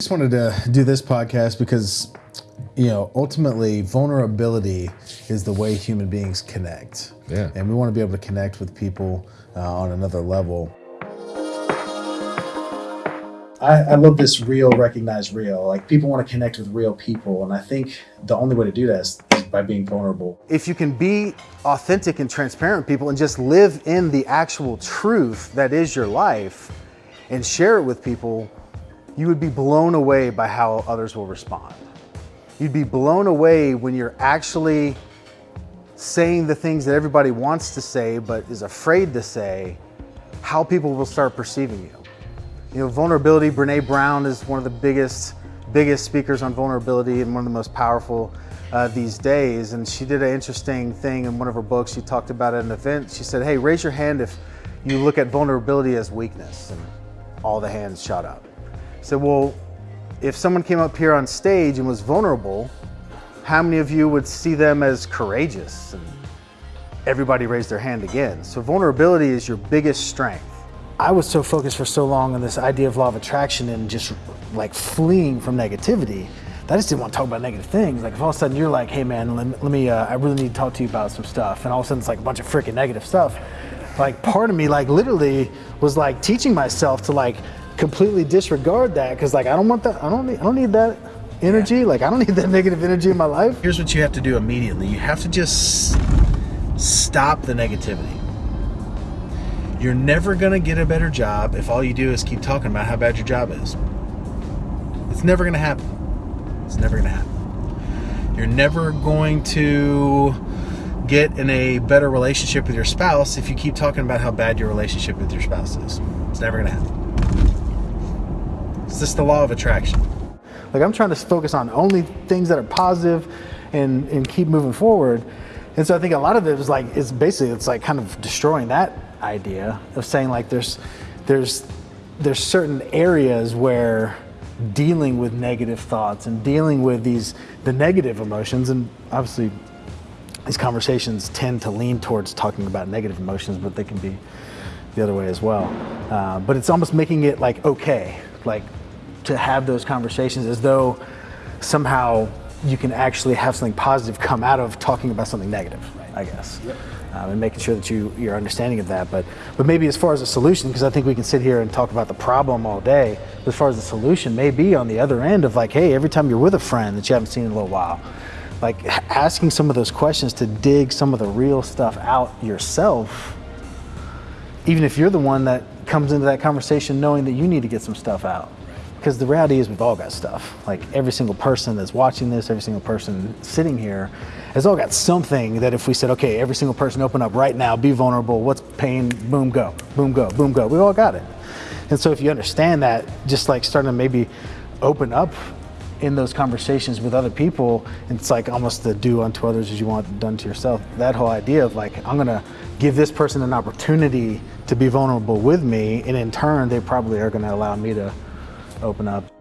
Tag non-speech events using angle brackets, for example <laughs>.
just wanted to do this podcast because you know ultimately vulnerability is the way human beings connect. Yeah. and we want to be able to connect with people uh, on another level. I, I love this real recognize real. Like people want to connect with real people and i think the only way to do that is, is by being vulnerable. If you can be authentic and transparent with people and just live in the actual truth that is your life and share it with people, you would be blown away by how others will respond. You'd be blown away when you're actually saying the things that everybody wants to say but is afraid to say, how people will start perceiving you. You know, vulnerability, Brene Brown is one of the biggest, biggest speakers on vulnerability and one of the most powerful uh, these days. And she did an interesting thing in one of her books. She talked about at an event. She said, hey, raise your hand if you look at vulnerability as weakness. And all the hands shot up. So, well, if someone came up here on stage and was vulnerable, how many of you would see them as courageous? And everybody raised their hand again. So vulnerability is your biggest strength. I was so focused for so long on this idea of law of attraction and just like fleeing from negativity I just didn't want to talk about negative things. Like if all of a sudden you're like, hey man, let me, let me uh, I really need to talk to you about some stuff. And all of a sudden it's like a bunch of freaking negative stuff. Like part of me like literally was like teaching myself to like completely disregard that because like I don't want that, I don't need, I don't need that energy. Like I don't need that <laughs> negative energy in my life. here's what you have to do immediately. You have to just stop the negativity. You're never going to get a better job if all you do is keep talking about how bad your job is. It's never going to happen. It's never going to happen. You're never going to get in a better relationship with your spouse if you keep talking about how bad your relationship with your spouse is. It's never going to happen. It's just the law of attraction. Like I'm trying to focus on only things that are positive and, and keep moving forward. And so I think a lot of it is like it's basically it's like kind of destroying that idea of saying like there's there's there's certain areas where dealing with negative thoughts and dealing with these the negative emotions and obviously these conversations tend to lean towards talking about negative emotions, but they can be the other way as well. Uh, but it's almost making it like okay, like to have those conversations as though somehow you can actually have something positive come out of talking about something negative, right. I guess. Um, and making sure that you you're understanding of that, but but maybe as far as a solution, because I think we can sit here and talk about the problem all day. But as far as the solution, may be on the other end of like, hey, every time you're with a friend that you haven't seen in a little while, like asking some of those questions to dig some of the real stuff out yourself even if you're the one that comes into that conversation knowing that you need to get some stuff out. Because the reality is, we've all got stuff. Like every single person that's watching this, every single person sitting here, has all got something that if we said, okay, every single person open up right now, be vulnerable, what's pain, boom, go, boom, go, boom, go. We've all got it. And so if you understand that, just like starting to maybe open up in those conversations with other people, it's like almost the do unto others as you want done to yourself. That whole idea of like, I'm gonna give this person an opportunity to be vulnerable with me, and in turn, they probably are gonna allow me to open up.